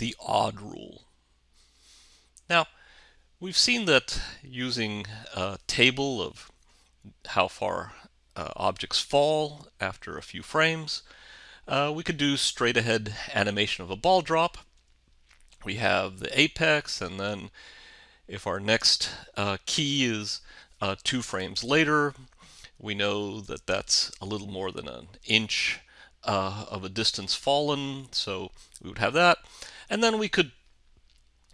the odd rule. Now, we've seen that using a table of how far uh, objects fall after a few frames, uh, we could do straight ahead animation of a ball drop. We have the apex and then if our next uh, key is uh, two frames later, we know that that's a little more than an inch uh, of a distance fallen, so we would have that. And then we could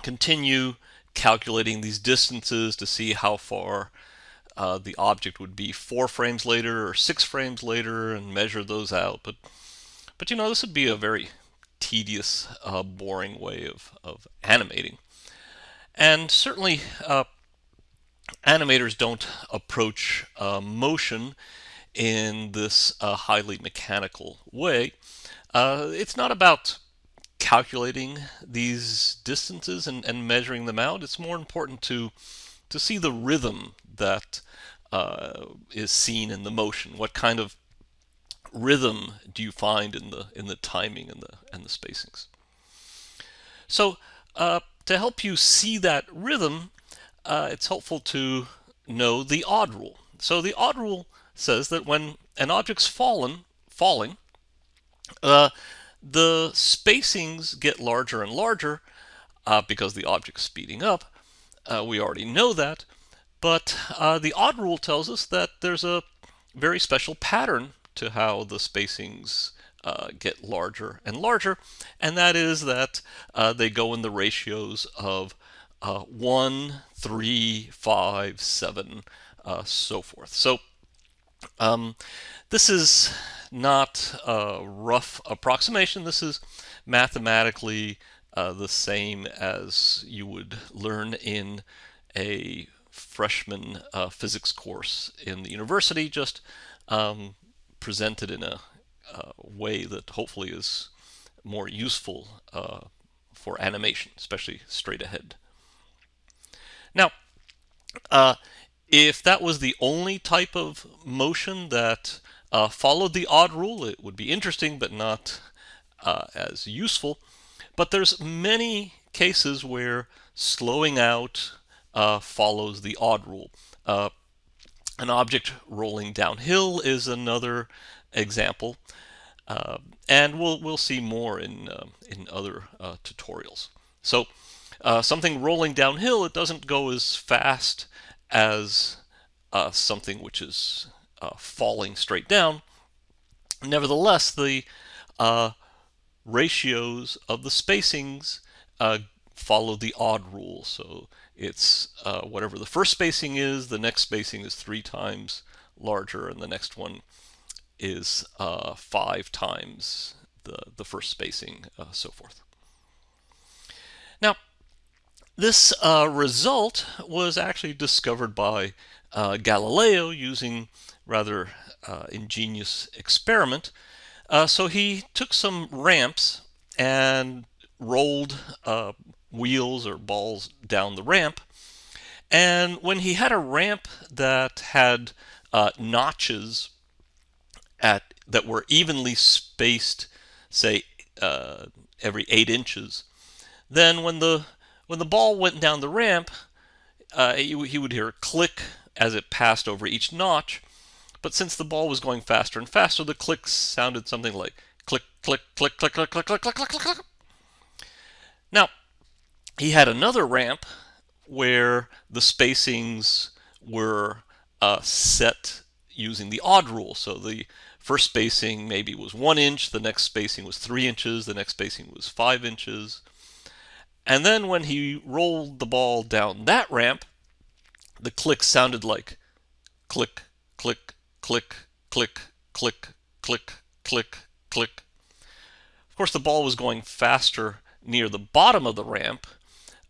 continue calculating these distances to see how far uh, the object would be four frames later or six frames later and measure those out. But, but you know, this would be a very tedious, uh, boring way of, of animating. And certainly, uh, animators don't approach uh, motion in this uh, highly mechanical way. Uh, it's not about calculating these distances and, and, measuring them out. It's more important to to see the rhythm that uh, is seen in the motion. What kind of rhythm do you find in the in the timing and the and the spacings? So uh, to help you see that rhythm, uh, it's helpful to know the odd rule. So the odd rule says that when an object's fallen, falling, uh, the spacings get larger and larger uh, because the object's speeding up. Uh, we already know that, but uh, the odd rule tells us that there's a very special pattern to how the spacings uh, get larger and larger, and that is that uh, they go in the ratios of uh, 1, 3, 5, 7, uh, so forth. So um, this is not a rough approximation. This is mathematically uh, the same as you would learn in a freshman uh, physics course in the university, just um, presented in a uh, way that hopefully is more useful uh, for animation, especially straight ahead. Now, uh, if that was the only type of motion that uh, followed the odd rule, it would be interesting but not uh, as useful. But there's many cases where slowing out uh, follows the odd rule. an object rolling downhill is another example. Uh, and we'll we'll see more in uh, in other uh, tutorials. So uh, something rolling downhill, it doesn't go as fast as uh, something which is uh, falling straight down. Nevertheless, the ratios of the spacings follow the odd rule. So it's whatever the first spacing is, the next spacing is three times larger, and the next one is uh, five times the, the first spacing, uh, so forth. Now, this uh, result was actually discovered by uh, Galileo using rather uh, ingenious experiment. Uh, so he took some ramps and rolled wheels or balls down the ramp. And when he had a ramp that had notches at that were evenly spaced, say uh, every eight inches, then when the when the ball went down the ramp, uh, he, he would hear a click as it passed over each notch. But since the ball was going faster and faster, the clicks sounded something like click, click, click, click, click, click, click, click, click, click. Now, he had another ramp where the spacings were uh, set using the odd rule. So the first spacing maybe was one inch, the next spacing was three inches, the next spacing was five inches. And then when he rolled the ball down that ramp, the click sounded like click, click, click, click, click, click, click, click. Of course, the ball was going faster near the bottom of the ramp,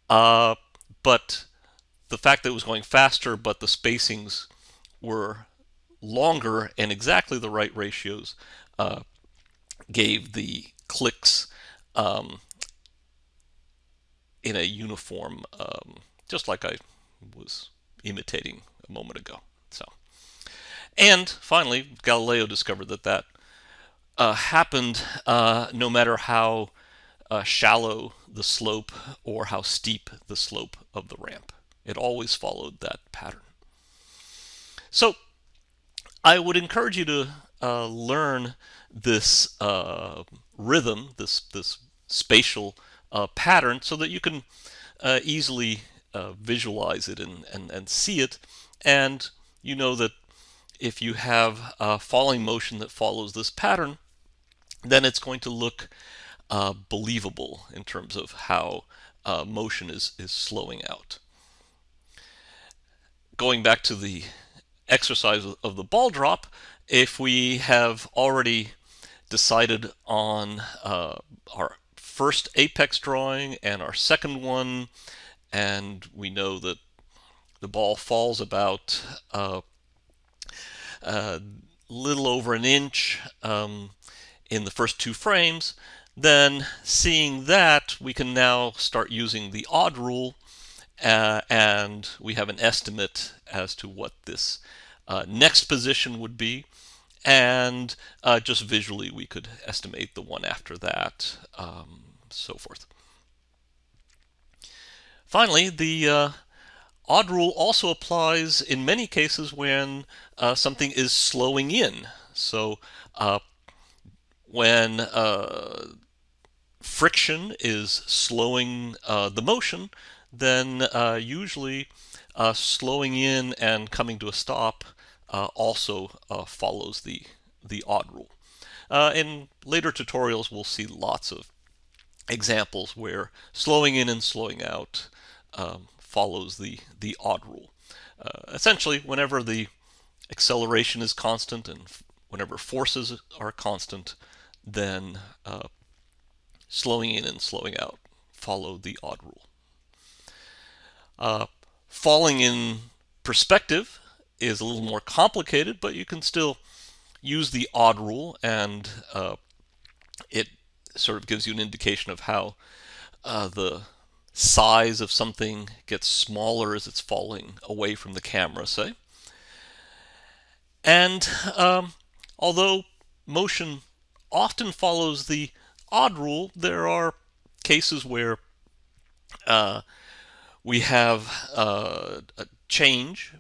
uh, but the fact that it was going faster, but the spacings were longer and exactly the right ratios uh, gave the clicks um, in a uniform, um, just like I was imitating a moment ago. So, and finally, Galileo discovered that that uh, happened uh, no matter how uh, shallow the slope or how steep the slope of the ramp. It always followed that pattern. So I would encourage you to uh, learn this uh, rhythm, this this spatial uh, pattern, so that you can easily visualize it and, and, and see it. And you know that if you have a falling motion that follows this pattern, then it's going to look uh, believable in terms of how uh, motion is, is slowing out. Going back to the exercise of the ball drop, if we have already decided on uh, our first apex drawing and our second one, and we know that the ball falls about a uh, little over an inch um, in the first two frames, then seeing that, we can now start using the odd rule uh, and we have an estimate as to what this uh, next position would be. And uh, just visually, we could estimate the one after that, um, so forth. Finally, the uh, odd rule also applies in many cases when uh, something is slowing in. So uh, when uh, friction is slowing uh, the motion, then uh, usually uh, slowing in and coming to a stop also follows the, the odd rule. In later tutorials, we'll see lots of examples where slowing in and slowing out um, follows the, the odd rule. essentially, whenever the acceleration is constant and whenever forces are constant, then uh, slowing in and slowing out follow the odd rule. Uh, falling in perspective is a little more complicated, but you can still use the odd rule and uh, it sort of gives you an indication of how uh, the size of something gets smaller as it's falling away from the camera, say. And um, although motion often follows the odd rule, there are cases where uh, we have uh, a change.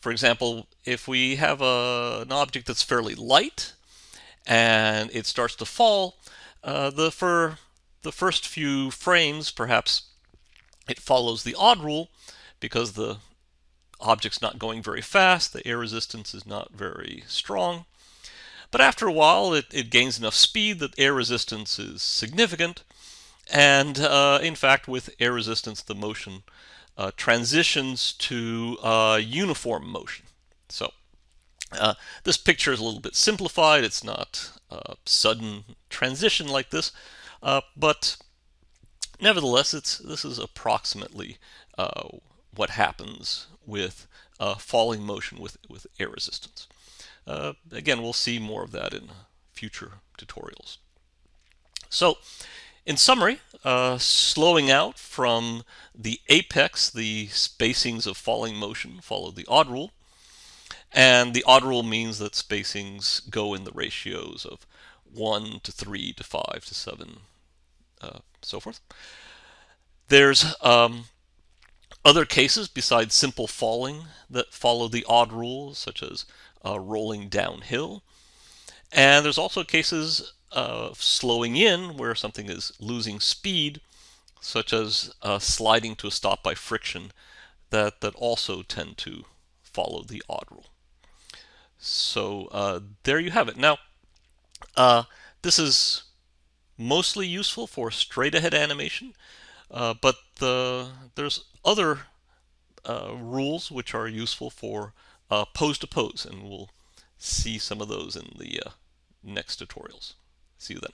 For example, if we have a, an object that's fairly light and it starts to fall, uh, the for the first few frames, perhaps it follows the odd rule because the object's not going very fast, the air resistance is not very strong. But after a while, it, it gains enough speed that air resistance is significant. And uh, in fact, with air resistance, the motion uh, transitions to uh, uniform motion. So uh, this picture is a little bit simplified. It's not a sudden transition like this, uh, but nevertheless, it's this is approximately uh, what happens with falling motion with, with air resistance. Uh, again, we'll see more of that in future tutorials. So, in summary, uh, slowing out from the apex, the spacings of falling motion follow the odd rule. And the odd rule means that spacings go in the ratios of 1 to 3 to 5 to 7, uh, so forth. There's um, other cases besides simple falling that follow the odd rule, such as uh, rolling downhill. And there's also cases of slowing in where something is losing speed, such as uh, sliding to a stop by friction, that, that also tend to follow the odd rule. So uh, there you have it. Now, uh, this is mostly useful for straight ahead animation, uh, but the, there's other uh, rules which are useful for uh, pose to pose, and we'll see some of those in the uh, next tutorials. See you then.